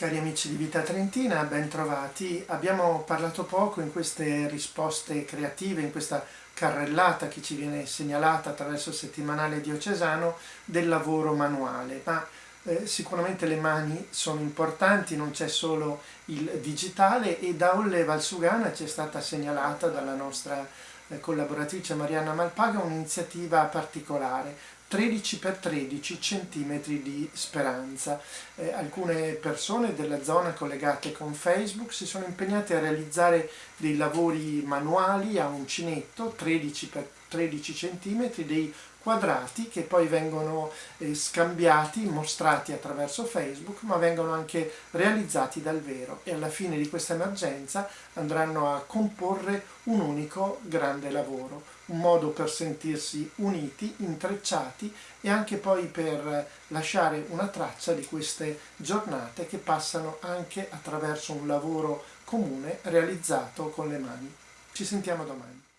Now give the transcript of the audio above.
Cari amici di Vita Trentina, ben trovati. Abbiamo parlato poco in queste risposte creative, in questa carrellata che ci viene segnalata attraverso il settimanale diocesano del lavoro manuale, ma eh, sicuramente le mani sono importanti, non c'è solo il digitale e da Olle Valsugana ci è stata segnalata dalla nostra eh, collaboratrice Marianna Malpaga un'iniziativa particolare 13 x 13 cm di speranza. Eh, alcune persone della zona collegate con Facebook si sono impegnate a realizzare dei lavori manuali a uncinetto 13 x 13 cm, dei quadrati che poi vengono eh, scambiati, mostrati attraverso Facebook, ma vengono anche realizzati dal vero e alla fine di questa emergenza andranno a comporre un unico grande lavoro, un modo per sentirsi uniti, intrecciati e anche poi per lasciare una traccia di queste giornate che passano anche attraverso un lavoro comune realizzato con le mani. Ci sentiamo domani.